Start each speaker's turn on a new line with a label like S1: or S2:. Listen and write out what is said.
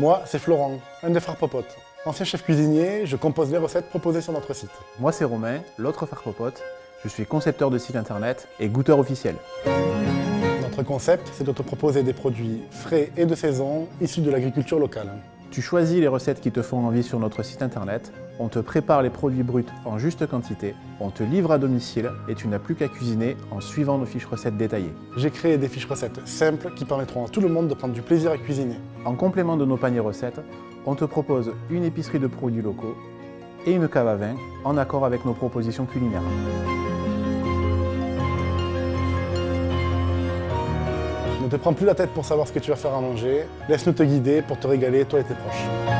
S1: Moi, c'est Florent, un des frères Popote. Ancien chef cuisinier, je compose les recettes proposées sur notre site.
S2: Moi c'est Romain, l'autre frère Popote. Je suis concepteur de site internet et goûteur officiel.
S1: Notre concept, c'est de te proposer des produits frais et de saison, issus de l'agriculture locale.
S2: Tu choisis les recettes qui te font envie sur notre site internet, on te prépare les produits bruts en juste quantité, on te livre à domicile et tu n'as plus qu'à cuisiner en suivant nos fiches recettes détaillées.
S1: J'ai créé des fiches recettes simples qui permettront à tout le monde de prendre du plaisir à cuisiner.
S2: En complément de nos paniers recettes, on te propose une épicerie de produits locaux et une cave à vin en accord avec nos propositions culinaires.
S1: Ne te prends plus la tête pour savoir ce que tu vas faire à manger, laisse-nous te guider pour te régaler toi et tes proches.